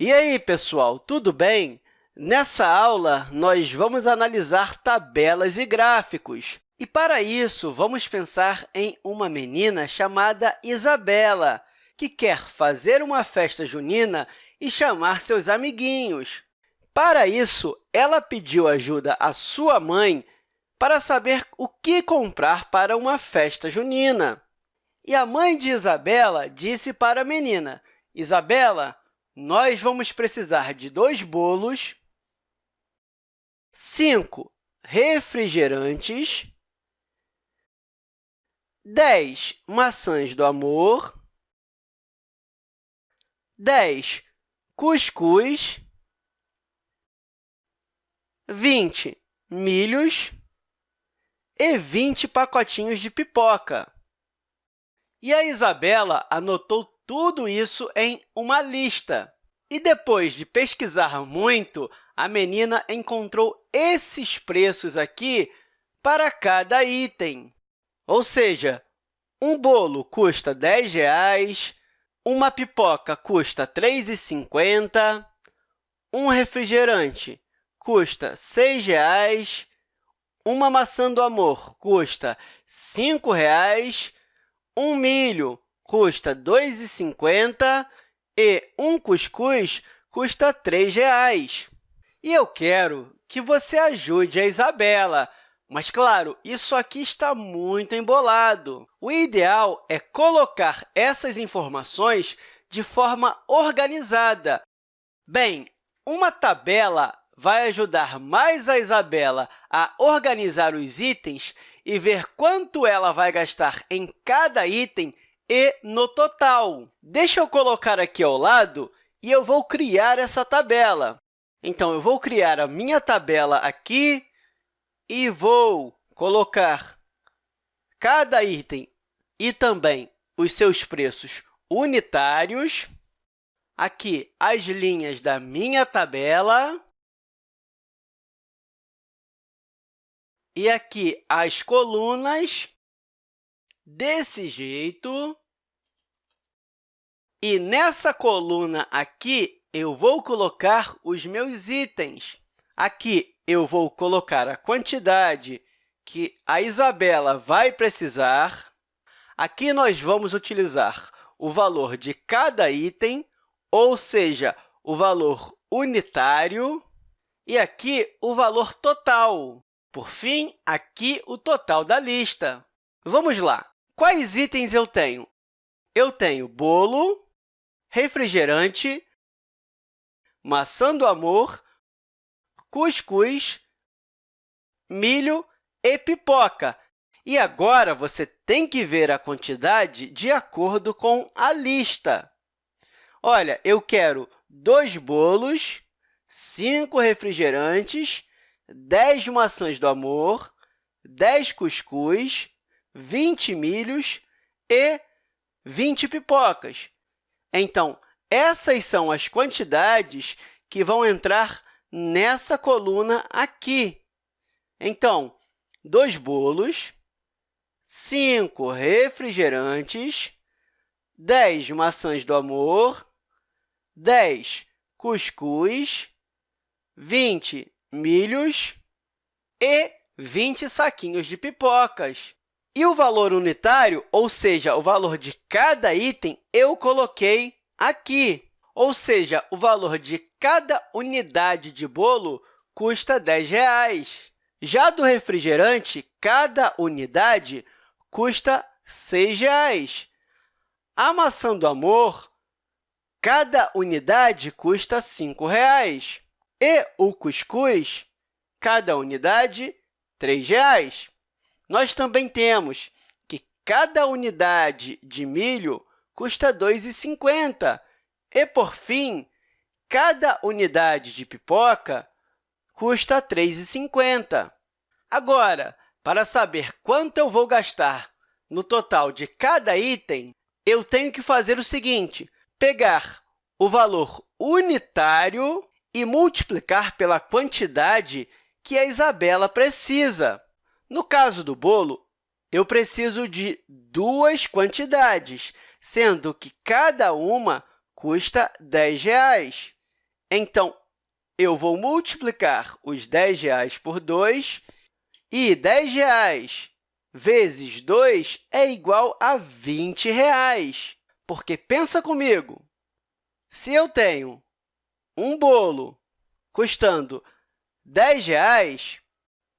E aí, pessoal, tudo bem? Nessa aula, nós vamos analisar tabelas e gráficos. E, para isso, vamos pensar em uma menina chamada Isabela, que quer fazer uma festa junina e chamar seus amiguinhos. Para isso, ela pediu ajuda à sua mãe para saber o que comprar para uma festa junina. E a mãe de Isabela disse para a menina, Isabela, nós vamos precisar de dois bolos, cinco refrigerantes, dez maçãs do amor, dez cuscuz, vinte milhos e vinte pacotinhos de pipoca. E a Isabela anotou tudo isso em uma lista. E depois de pesquisar muito, a menina encontrou esses preços aqui para cada item. Ou seja, um bolo custa R$ 10, uma pipoca custa R$ 3,50, um refrigerante custa R$ 6, uma maçã do amor custa R$ 5 um milho custa R$ 2,50 e um cuscuz custa R$ 3,00. E eu quero que você ajude a Isabela, mas, claro, isso aqui está muito embolado. O ideal é colocar essas informações de forma organizada. Bem, uma tabela vai ajudar mais a Isabela a organizar os itens e ver quanto ela vai gastar em cada item e no total. Deixa eu colocar aqui ao lado e eu vou criar essa tabela. Então, eu vou criar a minha tabela aqui e vou colocar cada item e também os seus preços unitários. Aqui, as linhas da minha tabela. E aqui as colunas desse jeito. E nessa coluna aqui, eu vou colocar os meus itens. Aqui, eu vou colocar a quantidade que a Isabela vai precisar. Aqui, nós vamos utilizar o valor de cada item, ou seja, o valor unitário, e aqui o valor total. Por fim, aqui o total da lista. Vamos lá. Quais itens eu tenho? Eu tenho bolo, refrigerante, maçã do amor, cuscuz, milho e pipoca. E agora, você tem que ver a quantidade de acordo com a lista. Olha, eu quero dois bolos, cinco refrigerantes, 10 maçãs do amor, 10 cuscuz, 20 milhos e 20 pipocas. Então, essas são as quantidades que vão entrar nessa coluna aqui. Então, dois bolos, cinco refrigerantes, 10 maçãs do amor, 10 cuscuz, 20 milhos e 20 saquinhos de pipocas. E o valor unitário, ou seja, o valor de cada item, eu coloquei aqui. Ou seja, o valor de cada unidade de bolo custa R$ 10. Já do refrigerante, cada unidade custa R$ 6. A maçã do amor, cada unidade custa R$ 5. E o cuscuz, cada unidade, R$ 3. Nós também temos que cada unidade de milho custa R$ 2,50. E, por fim, cada unidade de pipoca custa R$ 3,50. Agora, para saber quanto eu vou gastar no total de cada item, eu tenho que fazer o seguinte, pegar o valor unitário e multiplicar pela quantidade que a Isabela precisa. No caso do bolo, eu preciso de duas quantidades, sendo que cada uma custa R$ 10. Então, eu vou multiplicar os R$ por 2 e R$ vezes 2 é igual a 20 reais. Porque, pensa comigo, se eu tenho um bolo custando R$ reais,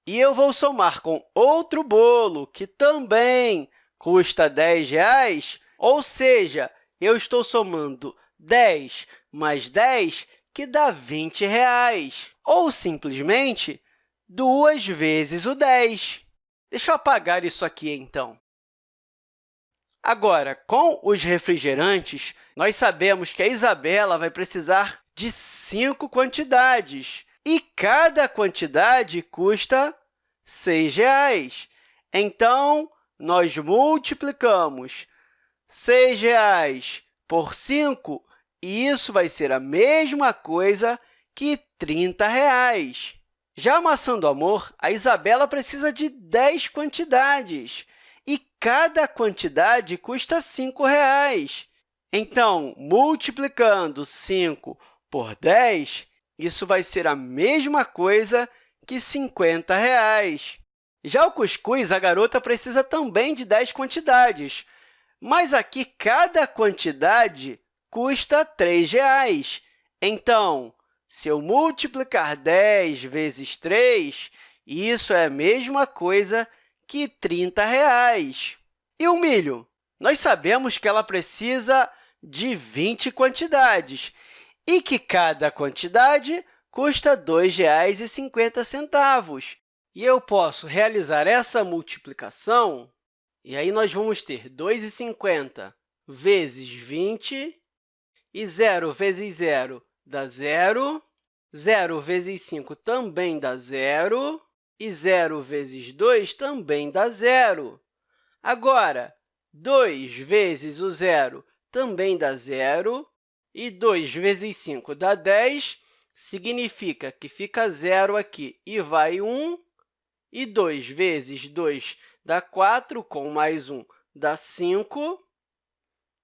e eu vou somar com outro bolo que também custa R$ reais, ou seja, eu estou somando 10 mais 10, que dá 20 reais, ou simplesmente duas vezes o 10. Deixa eu apagar isso aqui, então. Agora, com os refrigerantes, nós sabemos que a Isabela vai precisar de cinco quantidades, e cada quantidade custa R$ reais. Então, nós multiplicamos R$ reais por 5 e isso vai ser a mesma coisa que 30 reais. Já a maçã do amor, a Isabela precisa de 10 quantidades, e cada quantidade custa 5 reais. Então, multiplicando 5 por 10, isso vai ser a mesma coisa que 50 reais. Já o cuscuz, a garota precisa também de 10 quantidades, mas aqui cada quantidade custa R$ reais. Então, se eu multiplicar 10 vezes 3, isso é a mesma coisa que 30 reais. E o milho? Nós sabemos que ela precisa de 20 quantidades e que cada quantidade custa R$ 2,50. E eu posso realizar essa multiplicação, e aí nós vamos ter 2,50 vezes 20 e 0 vezes 0 dá zero, 0 vezes 5 também dá zero, e 0 vezes 2 também dá zero. Agora, 2 vezes o zero também dá zero, e 2 vezes 5 dá 10, significa que fica zero aqui e vai 1, e 2 vezes 2 dá 4, com mais 1 dá 5,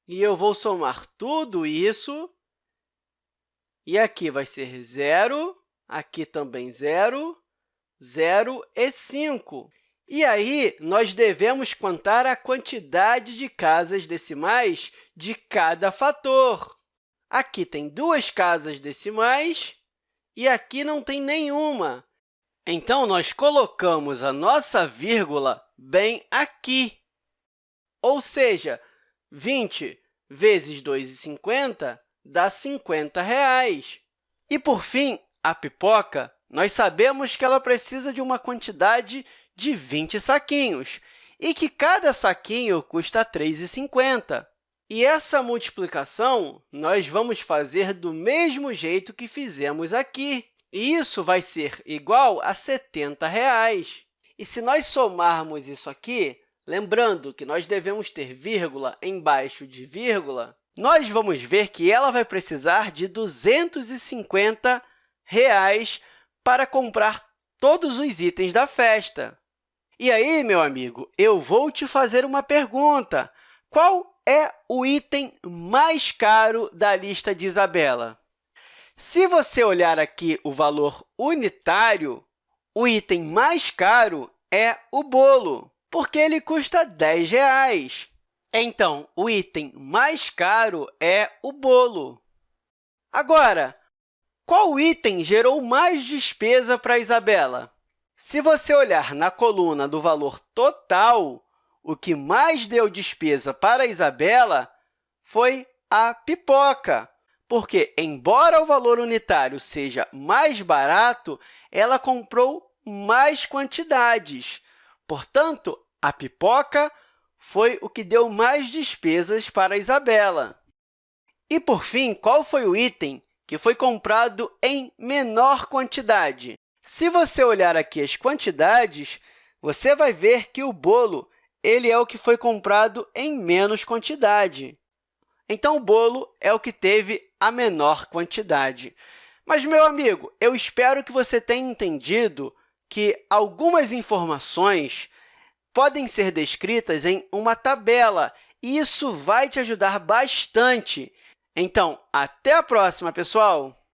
e eu vou somar tudo isso, e aqui vai ser zero, aqui também zero, zero e 5. E aí, nós devemos contar a quantidade de casas decimais de cada fator. Aqui tem duas casas decimais e aqui não tem nenhuma. Então, nós colocamos a nossa vírgula bem aqui. Ou seja, 20 vezes 2,50 dá 50 reais. E, por fim, a pipoca, nós sabemos que ela precisa de uma quantidade de 20 saquinhos e que cada saquinho custa R$ 3,50. E essa multiplicação nós vamos fazer do mesmo jeito que fizemos aqui. E isso vai ser igual a 70 reais. E se nós somarmos isso aqui, Lembrando que nós devemos ter vírgula embaixo de vírgula, nós vamos ver que ela vai precisar de 250 reais para comprar todos os itens da festa. E aí, meu amigo, eu vou te fazer uma pergunta. Qual é o item mais caro da lista de Isabela? Se você olhar aqui o valor unitário, o item mais caro é o bolo porque ele custa R$ reais. Então, o item mais caro é o bolo. Agora, qual item gerou mais despesa para Isabela? Se você olhar na coluna do valor total, o que mais deu despesa para a Isabela foi a pipoca, porque, embora o valor unitário seja mais barato, ela comprou mais quantidades. Portanto, a pipoca foi o que deu mais despesas para Isabela. E, por fim, qual foi o item que foi comprado em menor quantidade? Se você olhar aqui as quantidades, você vai ver que o bolo ele é o que foi comprado em menos quantidade. Então, o bolo é o que teve a menor quantidade. Mas, meu amigo, eu espero que você tenha entendido que algumas informações podem ser descritas em uma tabela, e isso vai te ajudar bastante. Então, até a próxima, pessoal!